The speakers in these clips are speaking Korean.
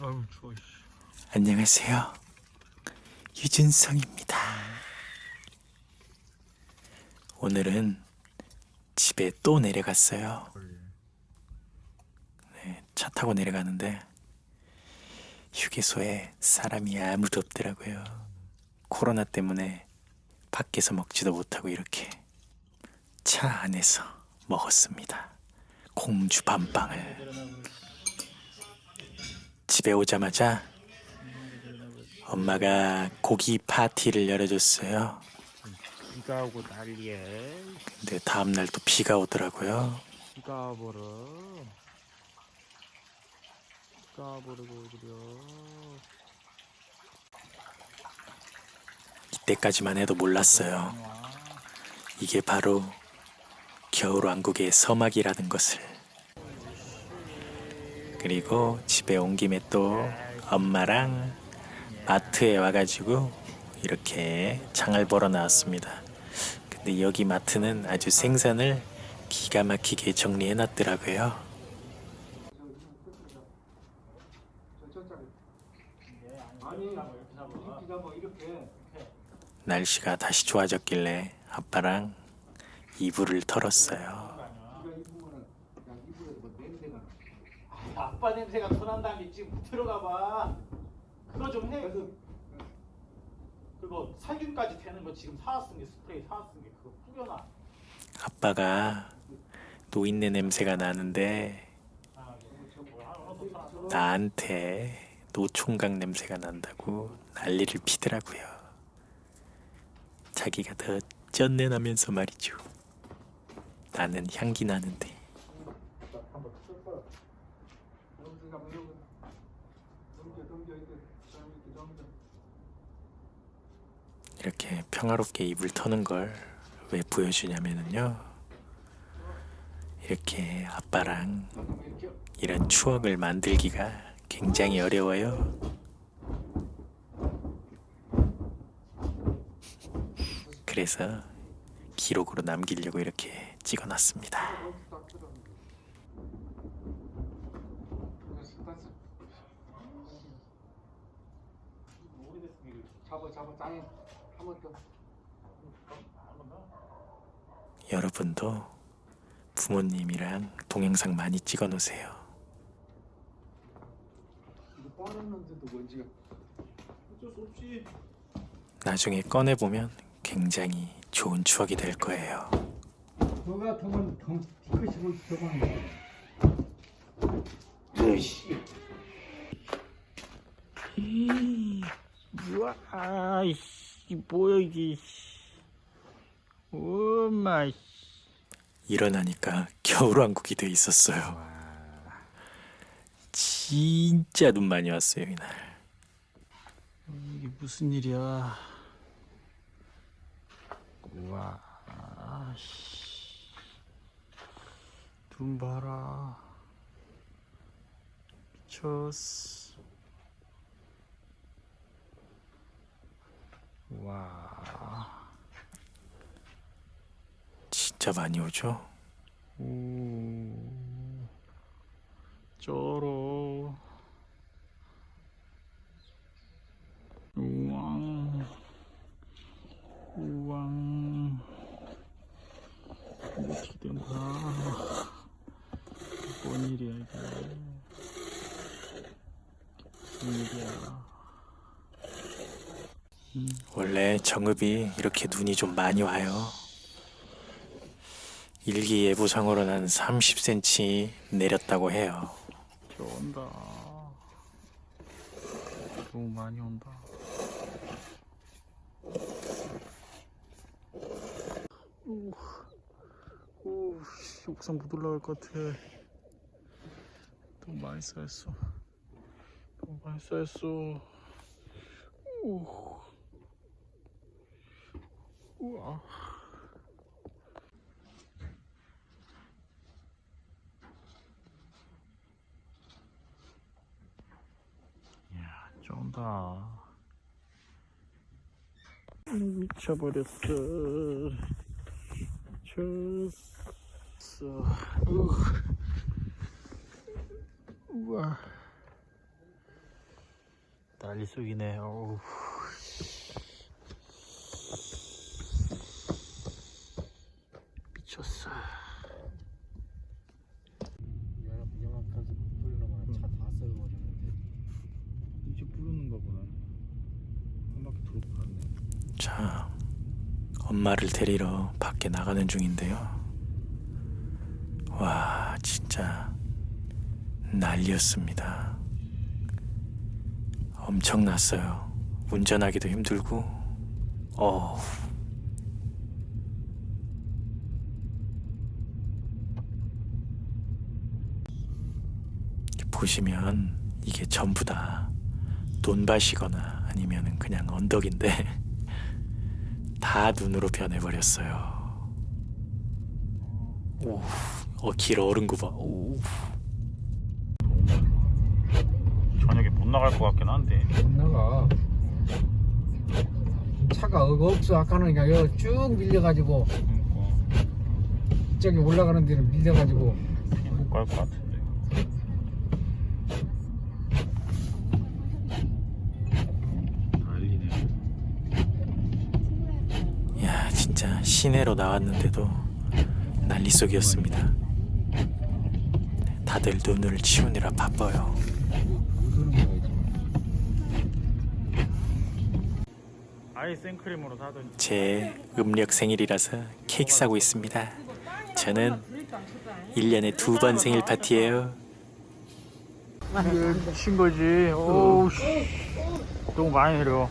아유 추워. 씨. 안녕하세요. 유준성입니다. 오늘은 집에 또 내려갔어요. 네, 차 타고 내려가는데 휴게소에 사람이 아무도 없더라고요. 코로나 때문에 밖에서 먹지도 못하고 이렇게 차 안에서 먹었습니다. 공주 밤빵을 집에 오자마자 엄마가 고기 파티를 열어줬어요. 비가 오고 난리야. 근데 다음 날 또 비가 오더라고요. 비가 버려. 비가 버리고 그려. 이때까지만 해도 몰랐어요. 이게 바로 겨울왕국의 서막이라는 것을. 그리고 집에 온 김에 또 엄마랑 마트에 와가지고 이렇게 장을 보러 나왔습니다. 근데 여기 마트는 아주 생선을 기가 막히게 정리해 놨더라고요. 날씨가 다시 좋아졌길래 아빠랑 이불을 털었어요. 아빠 냄새가 터난다며 지금 못 들어가 봐. 그거 좀 해. 그거 살균까지 되는 거 지금 사왔은 게 스프레이 사왔은 게 그거 뿌려놔. 아빠가 노인네 냄새가 나는데 아, 사놨어. 나한테 노총각 냄새가 난다고 난리를 피더라고요. 자기가 더 쩐내 나면서 말이죠. 나는 향기 나는데 이렇게 평화롭게 입을 터는 걸 왜 보여주냐면은요. 이렇게 아빠랑 이런 추억을 만들기가 굉장히 어려워요. 그래서 기록으로 남기려고 이렇게 찍어놨습니다. 잡아 잡아 짱해. 한번 더. 여러분도 부모님이랑 동영상 많이 찍어 놓으세요. 이거 빠졌는데도 먼지가. 어쩔 수 없지. 나중에 꺼내 보면 굉장히 좋은 추억이 될 거예요. 저 같으면 덩 으씨. 우와, 아이씨, 뭐야 이게. 엄마, 씨. 일어나니까 겨울왕국이 돼 있었어요. 진짜 눈 많이 왔어요 이날. 이게 무슨 일이야. 우와, 아씨. 눈 봐라. 미쳤어. 와, 진짜 많이 오죠? 오, 쩔어. 우왕, 우왕. 이거 어떻게 된 거야? 뭔 일이야, 이게. 무슨 일이야. 원래 정읍이 이렇게 눈이 좀 많이 와요. 일기예보상으로는 30cm 내렸다고 해요. 비 온다. 너무 많이 온다. 오, 오, 씨, 옥상 못 올라갈 것 같아. 너무 많이 쌓였어. 너무 많이 쌓였어. 오, 우와. 야, 쩐다. 미쳐버렸어. 미쳤어. 우. 우와. 난리 속이네. 어우. 미쳤어. 영화까지 뿌리려면 차다 썰어버리는데 이제 부르는가 보네. 한 바퀴 돌고 갔네. 자, 엄마를 데리러 밖에 나가는 중인데요. 와, 진짜 난리였습니다. 엄청났어요. 운전하기도 힘들고, 어. 보시면 이게 전부 다 논밭이거나 아니면 그냥 언덕인데 다 눈으로 변해버렸어요. 오, 어, 길 얼은 거 봐. 오. 저녁에 못 나갈 것 같긴 한데. 못 나가 차가 어거 없어 아까는 그냥 여기 쭉 밀려가지고 그러니까 저기 올라가는 데는 밀려가지고 못 갈 것 같은데. 난리네. 야, 진짜 시내로 나왔는데도 난리 속이었습니다. 다들 눈을 치우느라 바빠요. 제 음력 생일이라서 케이크 사고 있습니다. 저는 1년에 두 번 생일 파티예요. 친 거지. 오우 씨. 너무 많이 내려.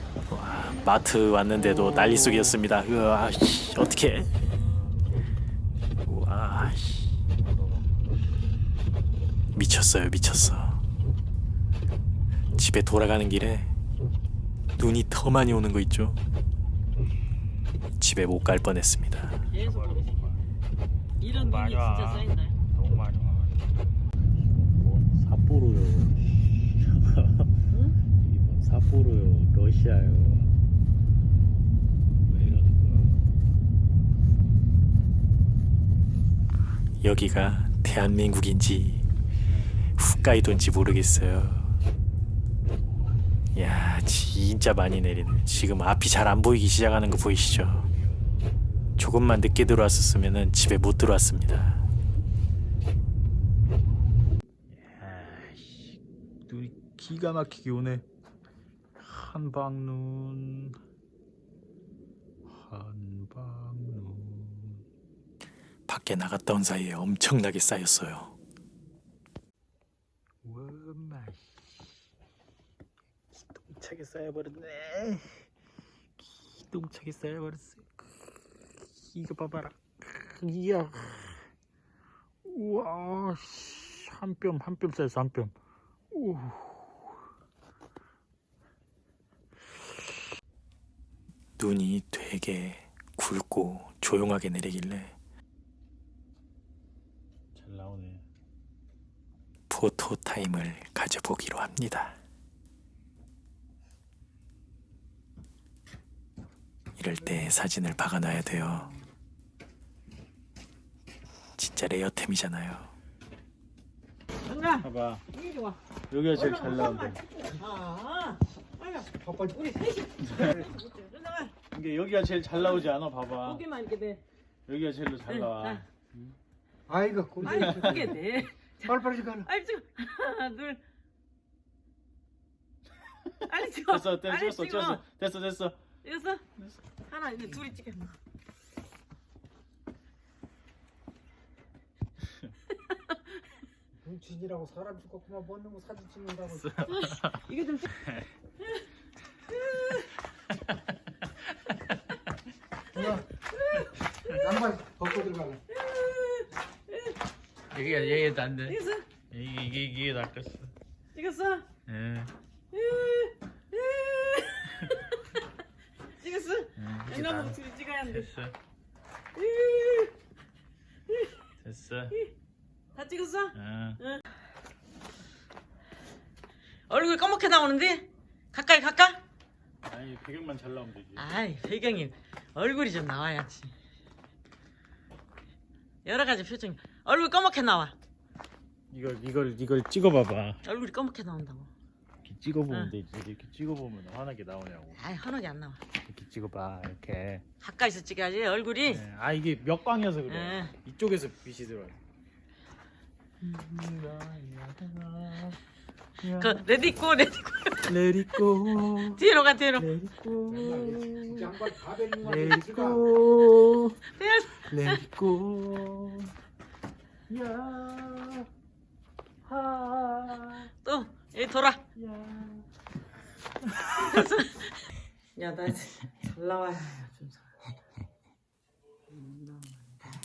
마트 왔는데도 난리 속이었습니다. 으아, 씨, 어떻게? 와, 씨. 미쳤어요, 미쳤어. 집에 돌아가는 길에 눈이 더 많이 오는 거 있죠? 집에 못 갈 뻔했습니다. 이런 눈이. 진짜 쌓인다. 너무 많이 와. 뭔 삿포로요. 이건 삿포로요. 러시아요. 왜 이러는 거야? 여기가 대한민국인지 홋카이도인지 모르겠어요. 야, 진짜 많이 내리네. 지금 앞이 잘 안 보이기 시작하는 거 보이시죠? 조금만 늦게 들어왔었으면 집에 못 들어왔습니다. 눈이 기가 막히게 오네. 한방눈, 한방눈. 밖에 나갔다 온 사이에 엄청나게 쌓였어요. 워마 기똥차게 쌓여버렸네. 기똥차게 쌓여버렸어. 이거 봐봐라. 이야. 우와, 씨, 한 뼘, 한 뼘 쌓였어, 한 뼘. 우. 눈이 되게 굵고 조용하게 내리길래 잘 나오네. 포토 타임을 가져보기로 합니다. 이럴 때 사진을 박아놔야 돼요. 진짜 레어템이잖아요. 봐봐. 여기가 제일 잘 나온다. 아, 우리 셋이. 이게 여기가 제일 잘 나오지 않아? 봐봐. 고개만 이렇게 돼. 여기가 제일 잘 나와. 아이고 고기 아니 그게 돼. 빨리빨리 가라 아이 찍어. 하나 둘. 빨리 찍어. 됐어, 됐어, 빨리 찍었어, 찍어. 찍었어, 됐어, 됐어. 됐어? 하나 이제 둘이 찍어. 눈치지라고 사람 죽고 그만 먹는 거 사진 찍는다고 이거 좀 찍. 야 양말 벗고 들어가라 여기가 여기가 안 돼. 찍었어? 이게 이게 이게 낚였어. 찍었어? 예. 찍었어? 이놈은 둘이 찍어야 하는데. 됐어. 됐어. 다 찍었어? 어. 얼굴 검게 나오는데? 가까이 갈까? 아니 배경만 잘 나오면 되지. 아이 배경이 얼굴이 좀 나와야지 여러 가지 표정 얼굴 검게 나와 이걸 이걸 이걸 찍어봐봐. 얼굴이 검게 나온다고 찍어보면 응. 되지. 이렇게 찍어보면 환하게 나오냐고. 아이 헌하게 안 나와. 이렇게 찍어봐. 이렇게. 가까이서 찍어야지 얼굴이. 네. 아 이게 몇 방이어서 그래. 응. 이쪽에서 빛이 들어요. 그 레디고 레디고 go. 뒤로 가 뒤로. Let it 아니 야? 야. 하. 또 여기 돌아. 야. 야나 잘 나와.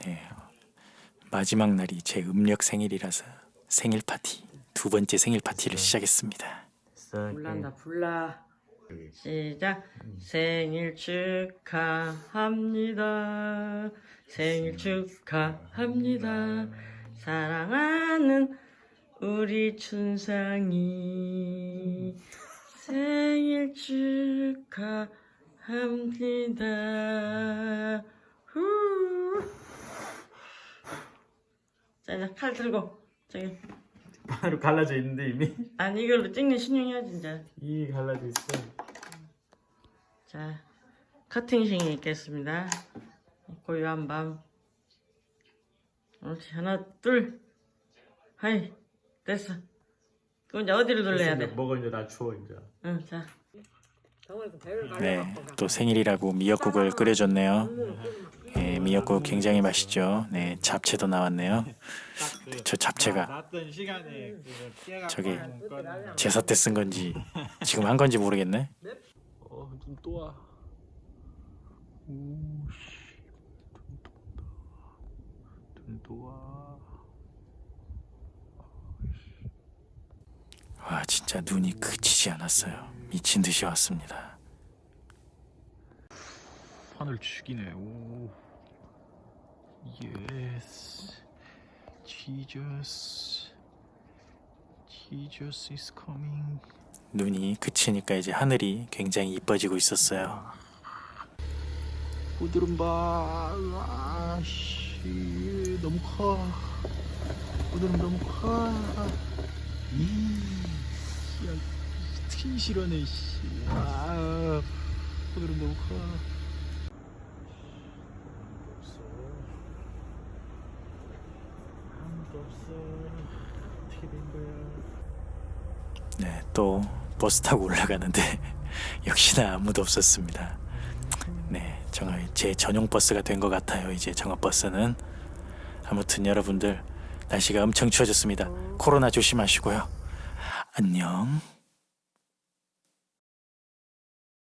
네, 마지막 날이 제 음력 생일이라서 생일 파티 두 번째 생일 파티를 시작했습니다. 불난다 불나. 시작. 생일 축하합니다. 생일 축하합니다. 사랑하는 우리 춘상이 생일 축하합니다. 후. 자, 이제 칼 들고 저기 바로 갈라져 있는데 이미 아니 이걸로 찍는 신용해야지 이제. 이 갈라져 있어. 자, 커팅식이 있겠습니다. 고요한 밤. 옳지, 하나, 둘. 하이, 됐어. 그럼 이제 어디를 돌려야 돼? 먹어 이제 나 추워 이제. 응, 자. 네, 또 생일이라고 미역국을 끓여줬네요. 예, 미역국 굉장히 맛있죠. 네, 잡채도 나왔네요. 저 잡채가 저기 제사 때 쓴 건지 지금 한 건지 모르겠네. 어, 눈 또 와. 오 씨. 눈 또 와. 와, 진짜 눈이 그치지 않았어요. 미친 듯이 왔습니다. 판을 죽이네. 오. Yes. Jesus. Jesus is coming. 눈이 그치니까 이제 하늘이 굉장히 이뻐지고 있었어요. 오늘은 봐. 아, 씨. 너무 커. 오늘은 너무 커. 이. 야, 티 실어네, 씨. 아. 오늘은 너무 커. 아무도 없어. 어떻게 된 거야? 네, 또 버스 타고 올라가는데 역시나 아무도 없었습니다. 네, 정말 제 전용 버스가 된 것 같아요. 이제 정업 버스는 아무튼 여러분들 날씨가 엄청 추워졌습니다. 코로나 조심하시고요. 안녕.